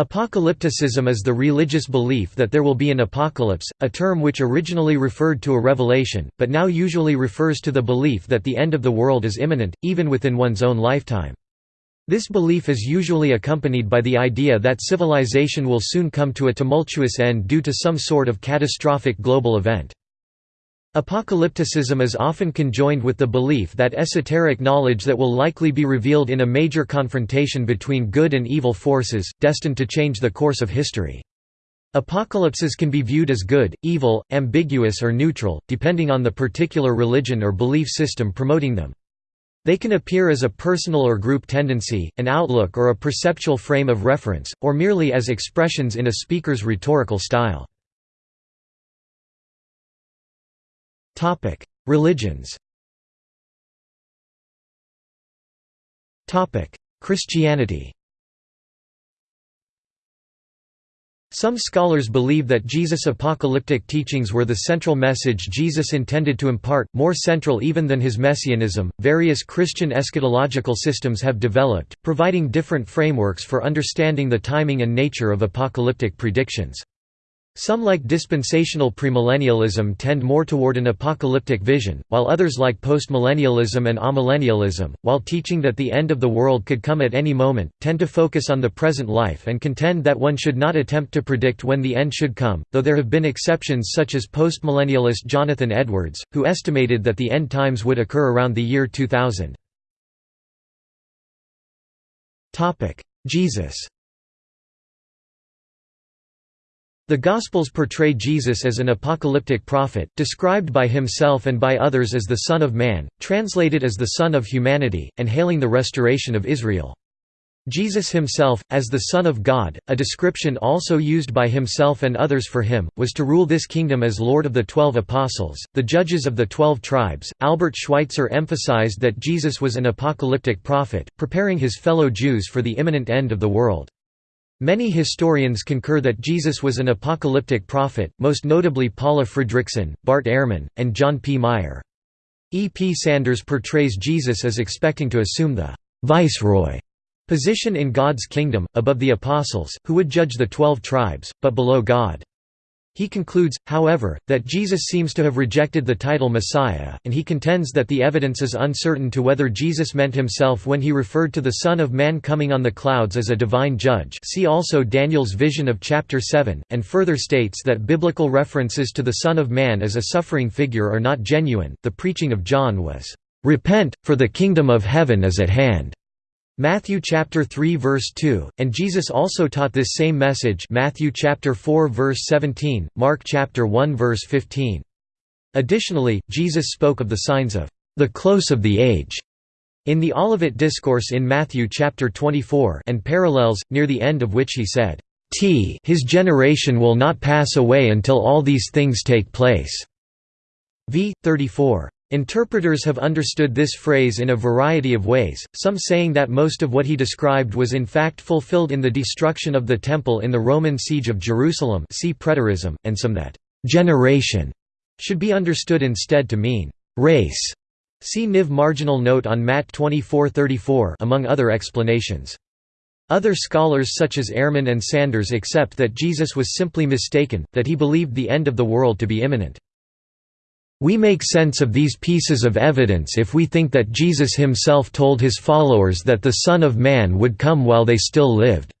Apocalypticism is the religious belief that there will be an apocalypse, a term which originally referred to a revelation, but now usually refers to the belief that the end of the world is imminent, even within one's own lifetime. This belief is usually accompanied by the idea that civilization will soon come to a tumultuous end due to some sort of catastrophic global event. Apocalypticism is often conjoined with the belief that esoteric knowledge that will likely be revealed in a major confrontation between good and evil forces, destined to change the course of history. Apocalypses can be viewed as good, evil, ambiguous or neutral, depending on the particular religion or belief system promoting them. They can appear as a personal or group tendency, an outlook or a perceptual frame of reference, or merely as expressions in a speaker's rhetorical style. Religions Christianity Some scholars believe that Jesus' apocalyptic teachings were the central message Jesus intended to impart, more central even than his messianism. Various Christian eschatological systems have developed, providing different frameworks for understanding the timing and nature of apocalyptic predictions. Some like dispensational premillennialism tend more toward an apocalyptic vision, while others like postmillennialism and amillennialism, while teaching that the end of the world could come at any moment, tend to focus on the present life and contend that one should not attempt to predict when the end should come, though there have been exceptions such as postmillennialist Jonathan Edwards, who estimated that the end times would occur around the year 2000. Jesus The Gospels portray Jesus as an apocalyptic prophet, described by himself and by others as the Son of Man, translated as the Son of Humanity, and hailing the restoration of Israel. Jesus himself, as the Son of God, a description also used by himself and others for him, was to rule this kingdom as Lord of the Twelve Apostles, the judges of the Twelve Tribes. Albert Schweitzer emphasized that Jesus was an apocalyptic prophet, preparing his fellow Jews for the imminent end of the world. Many historians concur that Jesus was an apocalyptic prophet, most notably Paula Fredriksen, Bart Ehrman, and John P. Meier. E. P. Sanders portrays Jesus as expecting to assume the «viceroy» position in God's kingdom, above the apostles, who would judge the twelve tribes, but below God. He concludes, however, that Jesus seems to have rejected the title Messiah, and he contends that the evidence is uncertain to whether Jesus meant himself when he referred to the Son of Man coming on the clouds as a divine judge see also Daniel's vision of chapter 7, and further states that biblical references to the Son of Man as a suffering figure are not genuine. The preaching of John was, "'Repent, for the kingdom of heaven is at hand' Matthew chapter 3 verse 2, and Jesus also taught this same message Matthew chapter 4 verse 17, Mark chapter 1 verse 15. Additionally, Jesus spoke of the signs of the close of the age in the Olivet Discourse in Matthew chapter 24 and parallels, near the end of which he said, T his generation will not pass away until all these things take place. v. 34. Interpreters have understood this phrase in a variety of ways, some saying that most of what he described was in fact fulfilled in the destruction of the Temple in the Roman siege of Jerusalem see preterism, and some that «generation» should be understood instead to mean «race». See Niv marginal note on Matt 2434 among other explanations. Other scholars such as Ehrman and Sanders accept that Jesus was simply mistaken, that he believed the end of the world to be imminent. We make sense of these pieces of evidence if we think that Jesus himself told his followers that the Son of Man would come while they still lived.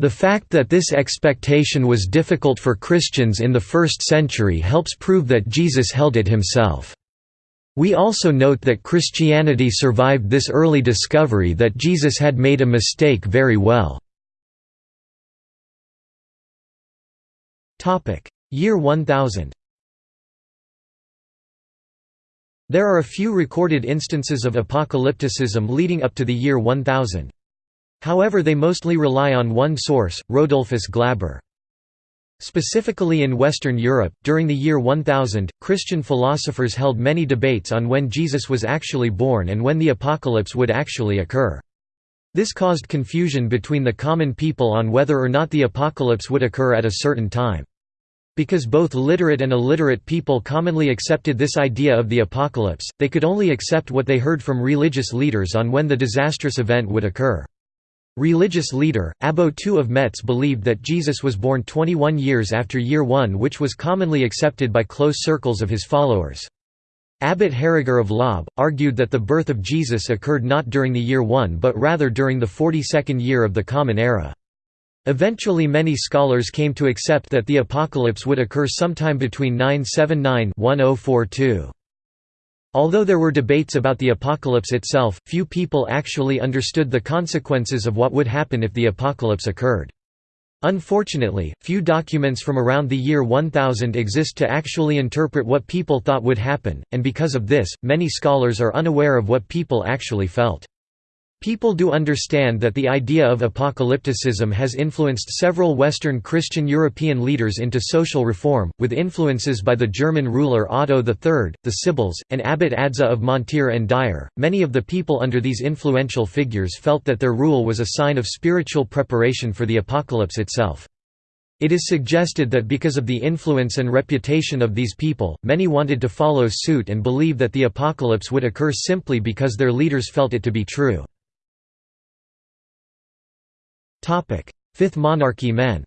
The fact that this expectation was difficult for Christians in the first century helps prove that Jesus held it himself. We also note that Christianity survived this early discovery that Jesus had made a mistake very well. Year 1000 There are a few recorded instances of apocalypticism leading up to the year 1000. However they mostly rely on one source, Rodulfus Glaber. Specifically in Western Europe, during the year 1000, Christian philosophers held many debates on when Jesus was actually born and when the apocalypse would actually occur. This caused confusion between the common people on whether or not the apocalypse would occur at a certain time. Because both literate and illiterate people commonly accepted this idea of the apocalypse, they could only accept what they heard from religious leaders on when the disastrous event would occur. Religious leader, Abbo II of Metz believed that Jesus was born 21 years after year 1 which was commonly accepted by close circles of his followers. Abbot Heriger of Lobbes, argued that the birth of Jesus occurred not during the year 1 but rather during the 42nd year of the Common Era. Eventually many scholars came to accept that the apocalypse would occur sometime between 979–1042. Although there were debates about the apocalypse itself, few people actually understood the consequences of what would happen if the apocalypse occurred. Unfortunately, few documents from around the year 1000 exist to actually interpret what people thought would happen, and because of this, many scholars are unaware of what people actually felt. People do understand that the idea of apocalypticism has influenced several Western Christian European leaders into social reform, with influences by the German ruler Otto III, the Sibyls, and Abbot Adso of Montier-en-Der. Many of the people under these influential figures felt that their rule was a sign of spiritual preparation for the apocalypse itself. It is suggested that because of the influence and reputation of these people, many wanted to follow suit and believe that the apocalypse would occur simply because their leaders felt it to be true. Fifth Monarchy men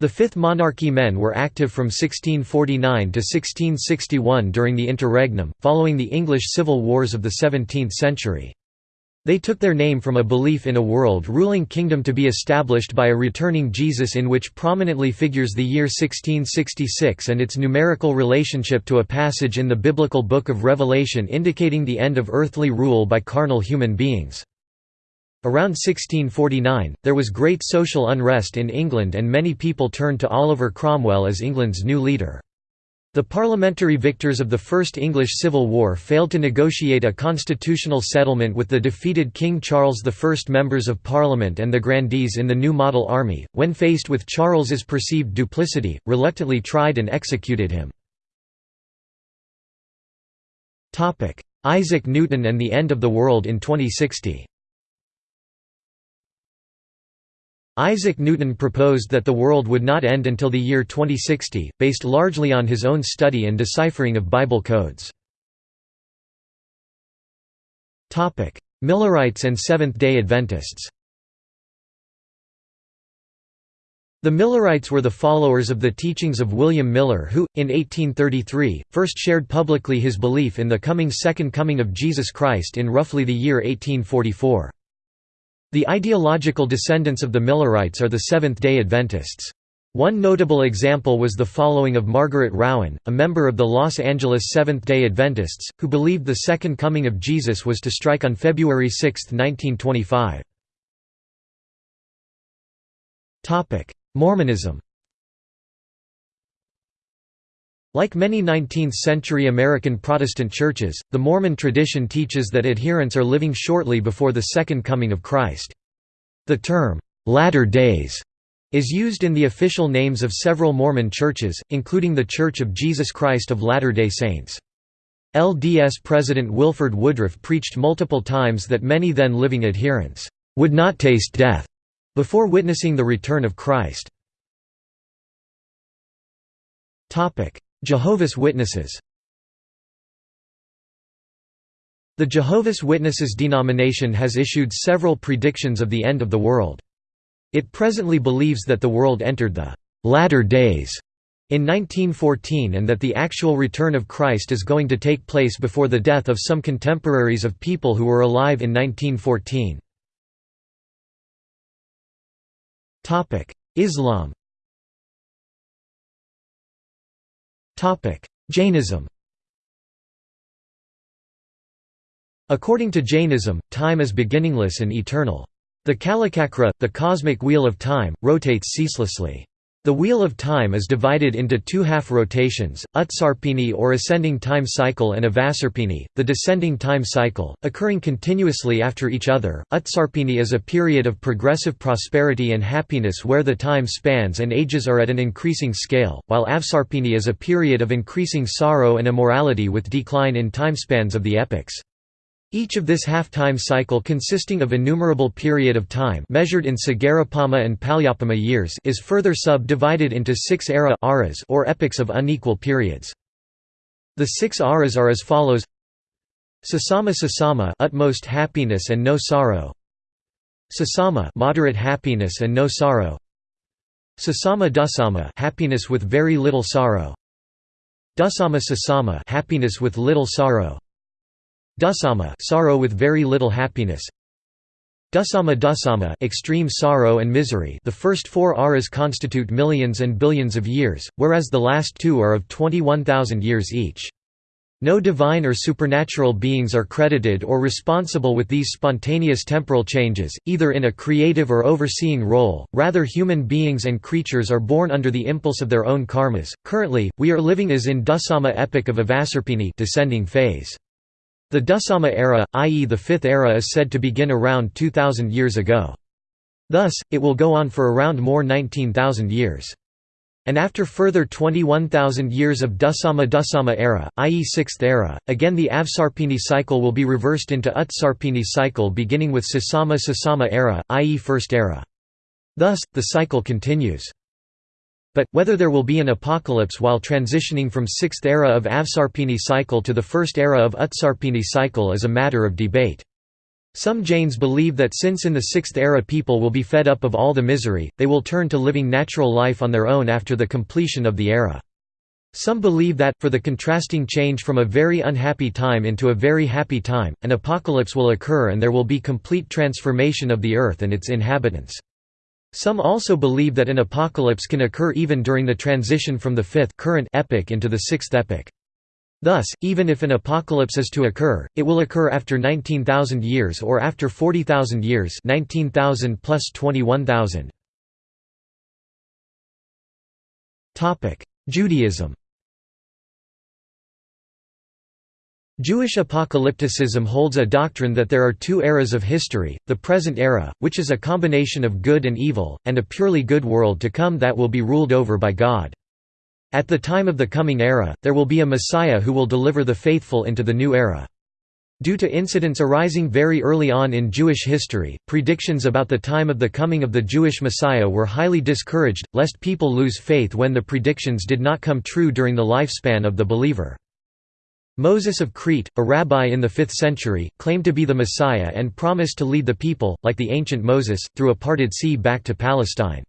The Fifth Monarchy men were active from 1649 to 1661 during the interregnum, following the English civil wars of the 17th century. They took their name from a belief in a world-ruling kingdom to be established by a returning Jesus in which prominently figures the year 1666 and its numerical relationship to a passage in the biblical Book of Revelation indicating the end of earthly rule by carnal human beings. Around 1649, there was great social unrest in England and many people turned to Oliver Cromwell as England's new leader. The parliamentary victors of the First English Civil War failed to negotiate a constitutional settlement with the defeated King Charles I. Members of Parliament and the grandees in the new model army, when faced with Charles's perceived duplicity, reluctantly tried and executed him. Isaac Newton and the End of the World in 2060 Isaac Newton proposed that the world would not end until the year 2060, based largely on his own study and deciphering of Bible codes. Millerites and Seventh-day Adventists The Millerites were the followers of the teachings of William Miller who, in 1833, first shared publicly his belief in the coming Second Coming of Jesus Christ in roughly the year 1844. The ideological descendants of the Millerites are the Seventh-day Adventists. One notable example was the following of Margaret Rowen, a member of the Los Angeles Seventh-day Adventists, who believed the Second Coming of Jesus was to strike on February 6, 1925. Mormonism Like many 19th-century American Protestant churches, the Mormon tradition teaches that adherents are living shortly before the Second Coming of Christ. The term, "'Latter Days' is used in the official names of several Mormon churches, including The Church of Jesus Christ of Latter-day Saints. LDS President Wilford Woodruff preached multiple times that many then living adherents, "'would not taste death' before witnessing the return of Christ. Jehovah's Witnesses The Jehovah's Witnesses denomination has issued several predictions of the end of the world. It presently believes that the world entered the «latter days» in 1914 and that the actual return of Christ is going to take place before the death of some contemporaries of people who were alive in 1914. Islam Jainism According to Jainism, time is beginningless and eternal. The Kalachakra, the cosmic wheel of time, rotates ceaselessly. The wheel of time is divided into two half rotations, Utsarpini or ascending time cycle and Avasarpini, the descending time cycle, occurring continuously after each other. Utsarpini is a period of progressive prosperity and happiness where the time spans and ages are at an increasing scale, while Avsarpini is a period of increasing sorrow and immorality with decline in timespans of the epochs. Each of this half-time cycle consisting of innumerable period of time measured in Sagarapama and Palyapama years is further sub-divided into six era aras or epochs of unequal periods. The six aras are as follows. Sasama Sasama utmost happiness and no sorrow. Sasama moderate happiness and no sorrow. Sasama Dasama happiness with very little sorrow. Dasama Sasama happiness with little sorrow Dasama sorrow with very little happiness Dasama Dasama extreme sorrow and misery the first four aras constitute millions and billions of years, whereas the last two are of 21,000 years each. No divine or supernatural beings are credited or responsible with these spontaneous temporal changes, either in a creative or overseeing role, rather human beings and creatures are born under the impulse of their own karmas. Currently, we are living as in Dasama epoch of Avasarpini descending phase. The Dasama era, i.e. the fifth era is said to begin around 2000 years ago. Thus, it will go on for around more 19,000 years. And after further 21,000 years of Dasama Dasama era, i.e. 6th era, again the Avsarpini cycle will be reversed into Utsarpini cycle beginning with Sasama Sasama era, i.e. 1st era. Thus, the cycle continues. But, whether there will be an apocalypse while transitioning from 6th era of Avsarpini cycle to the 1st era of Utsarpini cycle is a matter of debate. Some Jains believe that since in the Sixth Era people will be fed up of all the misery, they will turn to living natural life on their own after the completion of the era. Some believe that, for the contrasting change from a very unhappy time into a very happy time, an apocalypse will occur and there will be complete transformation of the earth and its inhabitants. Some also believe that an apocalypse can occur even during the transition from the fifth current epoch into the sixth epoch. Thus, even if an apocalypse is to occur, it will occur after 19,000 years or after 40,000 years 19,000 plus 21,000. Judaism Jewish apocalypticism holds a doctrine that there are two eras of history, the present era, which is a combination of good and evil, and a purely good world to come that will be ruled over by God. At the time of the coming era, there will be a Messiah who will deliver the faithful into the new era. Due to incidents arising very early on in Jewish history, predictions about the time of the coming of the Jewish Messiah were highly discouraged, lest people lose faith when the predictions did not come true during the lifespan of the believer. Moses of Crete, a rabbi in the 5th century, claimed to be the Messiah and promised to lead the people, like the ancient Moses, through a parted sea back to Palestine.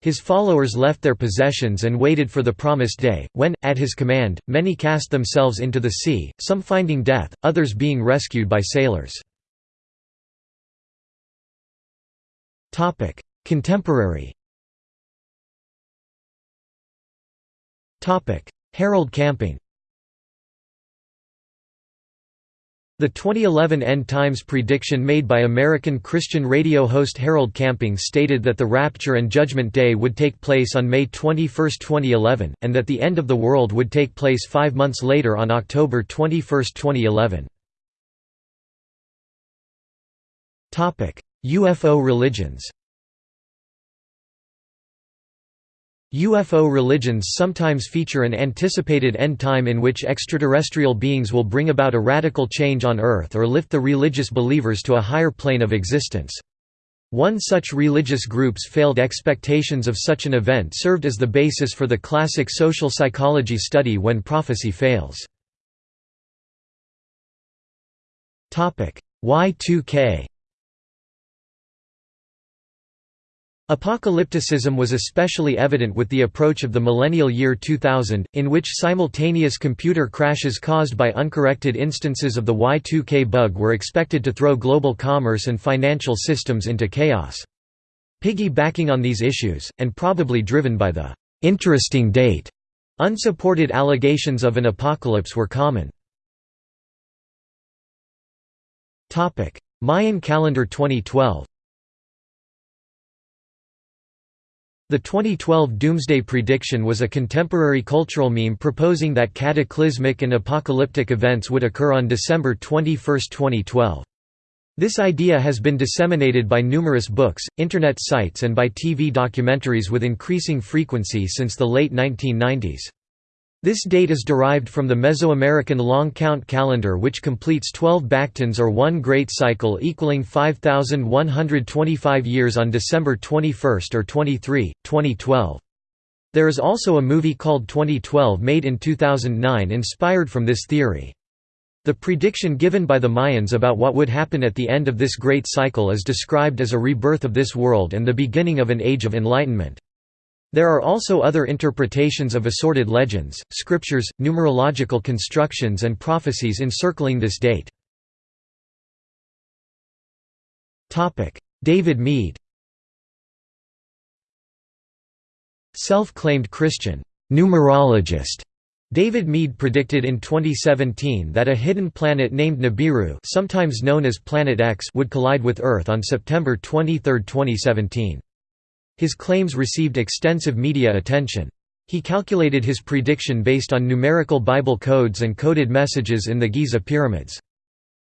His followers left their possessions and waited for the promised day, when, at his command, many cast themselves into the sea, some finding death, others being rescued by sailors. Contemporary Harold Camping The 2011 End Times prediction made by American Christian radio host Harold Camping stated that the Rapture and Judgment Day would take place on May 21, 2011, and that the end of the world would take place five months later on October 21, 2011. UFO religions UFO religions sometimes feature an anticipated end time in which extraterrestrial beings will bring about a radical change on Earth or lift the religious believers to a higher plane of existence. One such religious group's failed expectations of such an event served as the basis for the classic social psychology study When Prophecy Fails. Y2K Apocalypticism was especially evident with the approach of the millennial year 2000, in which simultaneous computer crashes caused by uncorrected instances of the Y2K bug were expected to throw global commerce and financial systems into chaos. Piggybacking on these issues, and probably driven by the «interesting date», unsupported allegations of an apocalypse were common. Mayan calendar 2012 The 2012 Doomsday Prediction was a contemporary cultural meme proposing that cataclysmic and apocalyptic events would occur on December 21, 2012. This idea has been disseminated by numerous books, internet sites and by TV documentaries with increasing frequency since the late 1990s. This date is derived from the Mesoamerican long count calendar which completes 12 Baktuns or one great cycle equaling 5,125 years on December 21 or 23, 2012. There is also a movie called 2012 made in 2009 inspired from this theory. The prediction given by the Mayans about what would happen at the end of this great cycle is described as a rebirth of this world and the beginning of an age of enlightenment. There are also other interpretations of assorted legends, scriptures, numerological constructions and prophecies encircling this date. David Meade Self-claimed Christian numerologist David Meade predicted in 2017 that a hidden planet named Nibiru sometimes known as Planet X would collide with Earth on September 23, 2017. His claims received extensive media attention. He calculated his prediction based on numerical Bible codes and coded messages in the Giza pyramids.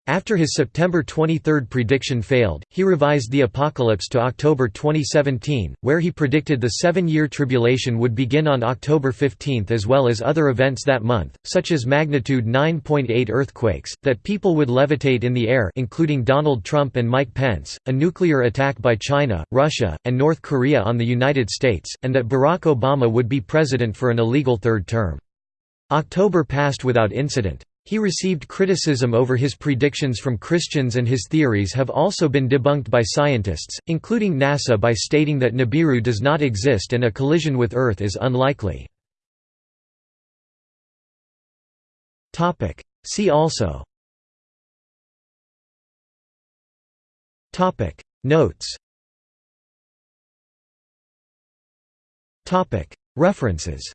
After his September 23 prediction failed, he revised the apocalypse to October 2017, where he predicted the seven-year tribulation would begin on October 15 as well as other events that month, such as magnitude 9.8 earthquakes, that people would levitate in the air including Donald Trump and Mike Pence, a nuclear attack by China, Russia, and North Korea on the United States, and that Barack Obama would be president for an illegal third term. October passed without incident. He received criticism over his predictions from Christians and his theories have also been debunked by scientists, including NASA by stating that Nibiru does not exist and a collision with Earth is unlikely. See also. Notes. References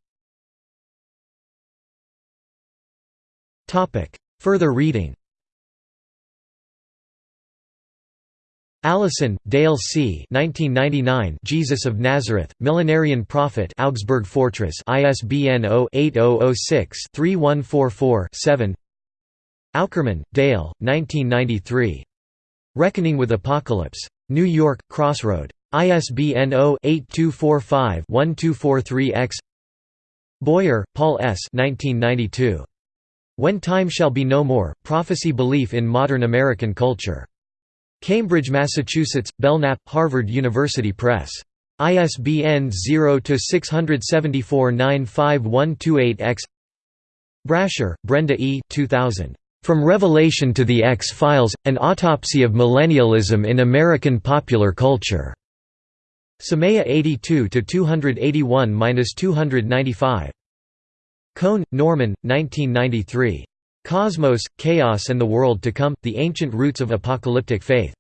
Further reading Allison, Dale C. 1999 Jesus of Nazareth, Millenarian Prophet Augsburg Fortress ISBN 0-8006-3144-7 Aukerman, Dale, 1993. Reckoning with Apocalypse. New York, Crossroad. ISBN 0-8245-1243-X Boyer, Paul S. 1992. When Time Shall Be No More, Prophecy Belief in Modern American Culture. Cambridge, Massachusetts, Belknap, Harvard University Press. ISBN 0-674-95128-X Brasher, Brenda E. 2000. From Revelation to the X-Files, An Autopsy of Millennialism in American Popular Culture. Semeia 82–281–295. Cohn, Norman, 1993. Cosmos, Chaos and the World to Come, The Ancient Roots of Apocalyptic Faith.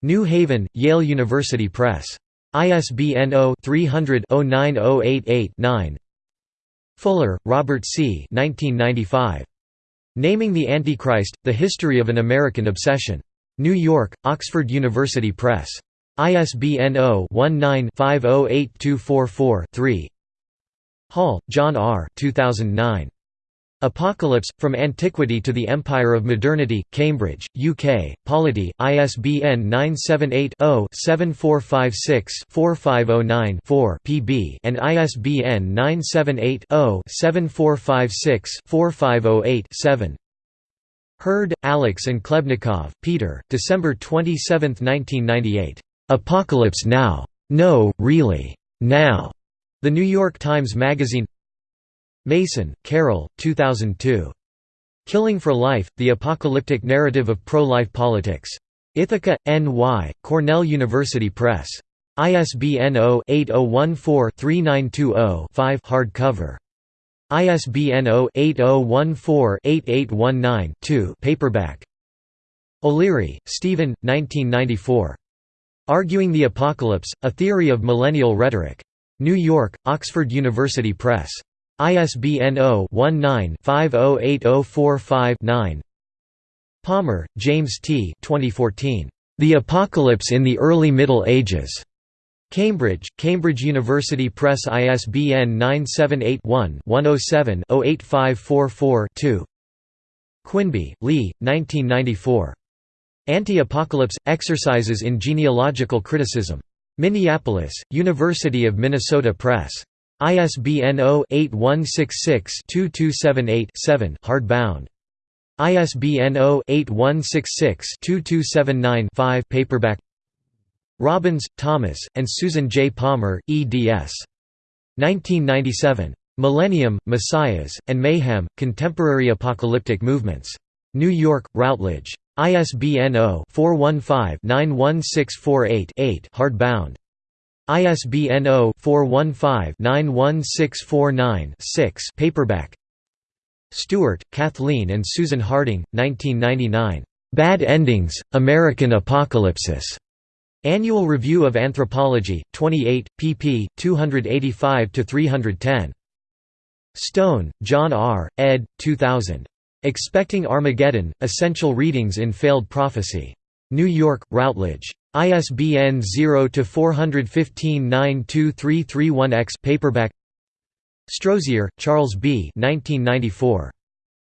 New Haven, Yale University Press. ISBN 0-300-09088-9 Fuller, Robert C. 1995. Naming the Antichrist, The History of an American Obsession. New York, Oxford University Press. ISBN 0-19-508244-3 Hall, John R. 2009. Apocalypse, From Antiquity to the Empire of Modernity, Cambridge, UK, Polity, ISBN 978-0-7456-4509-4 pb and ISBN 978-0-7456-4508-7 Heard, Alex and Klebnikov, Peter, December 27, 1998. "'Apocalypse Now! No, really! Now!' The New York Times Magazine Mason, Carol, 2002. Killing for Life, The Apocalyptic Narrative of Pro-Life Politics. Ithaca, N.Y., Cornell University Press. ISBN 0-8014-3920-5 hardcover. ISBN 0-8014-8819-2 paperback. O'Leary, Stephen, 1994. Arguing the Apocalypse, A Theory of Millennial Rhetoric. New York, Oxford University Press. ISBN 0-19-508045-9 Palmer, James T. 2014. The Apocalypse in the Early Middle Ages. Cambridge, Cambridge University Press ISBN 978-1-107-08544-2 Quinby, Lee, 1994. Anti-Apocalypse – Exercises in Genealogical Criticism. Minneapolis, University of Minnesota Press. ISBN 0-8166-2278-7 hardbound. ISBN 0-8166-2279-5 paperback Robbins, Thomas, and Susan J. Palmer, eds. 1997. Millennium, Messiahs, and Mayhem, Contemporary Apocalyptic Movements. New York, Routledge. ISBN 0-415-91648-8 hardbound. ISBN 0-415-91649-6 paperback. Stewart, Kathleen and Susan Harding, 1999. Bad Endings, American Apocalypsis. Annual Review of Anthropology, 28, pp. 285–310. Stone, John R., ed. 2000. Expecting Armageddon, Essential Readings in Failed Prophecy. New York, Routledge. ISBN 0-415-92331-X paperback Strozier, Charles B. 1994.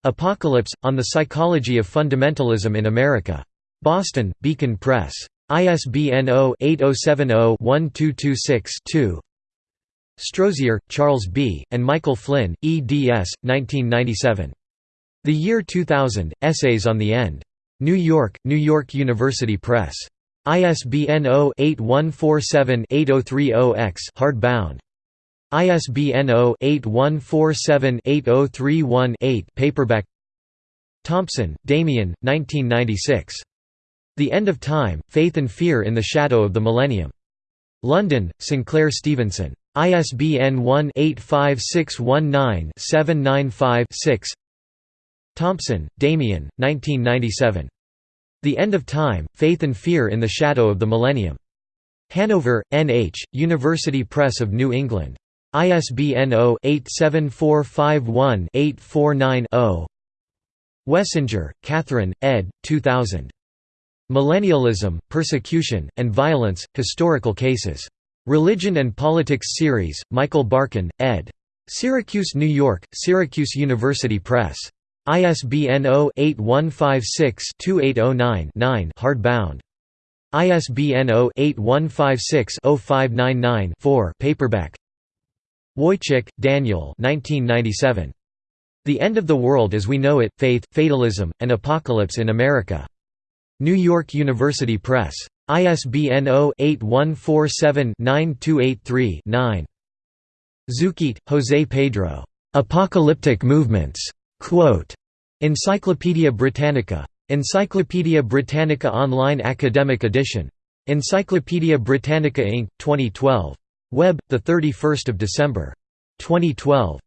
Apocalypse, On the Psychology of Fundamentalism in America. Boston, Beacon Press. ISBN 0-8070-1226-2 Strozier, Charles B., and Michael Flynn, eds. 1997. The Year 2000, Essays on the End. New York, New York University Press. ISBN 0-8147-8030-X hardbound. ISBN 0-8147-8031-8 paperback Thompson, Damian, 1996. The End of Time, Faith and Fear in the Shadow of the Millennium. London, Sinclair Stevenson. ISBN 1-85619-795-6 Thompson, Damian, 1997. The End of Time, Faith and Fear in the Shadow of the Millennium. Hanover, N.H., University Press of New England. ISBN 0-87451-849-0 Wessinger, Catherine, ed. 2000. Millennialism, Persecution, and Violence, Historical Cases. Religion and Politics Series, Michael Barkun, ed. Syracuse, New York, Syracuse University Press. ISBN 0-8156-2809-9 hardbound. ISBN 0-8156-0599-4 paperback. Wojcik, Daniel 1997. The End of the World as We Know It, Faith, Fatalism, and Apocalypse in America. New York University Press. ISBN 0-8147-9283-9. Zúquete, José Pedro. Apocalyptic Movements. Quote, Encyclopædia Britannica. Encyclopædia Britannica Online Academic Edition. Encyclopædia Britannica Inc., 2012. Web, 31 December. 2012.